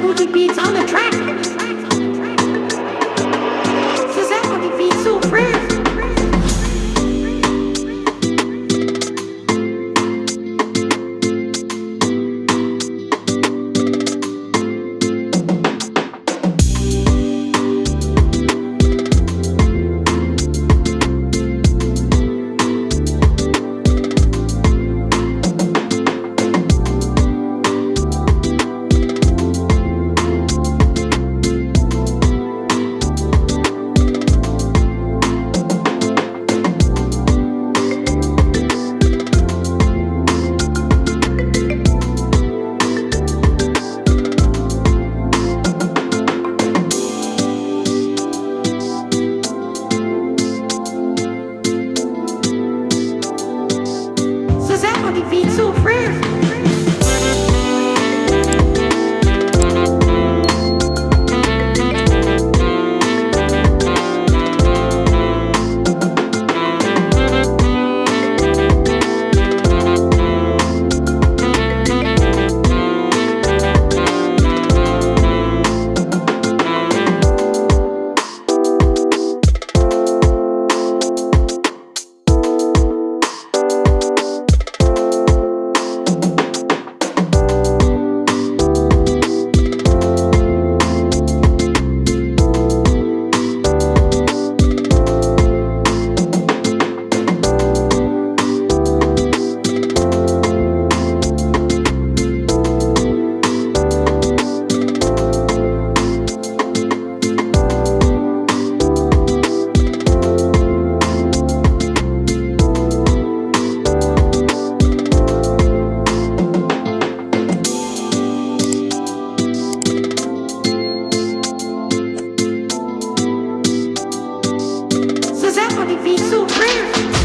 booty beats on the track. did it be so fast? would be so rare?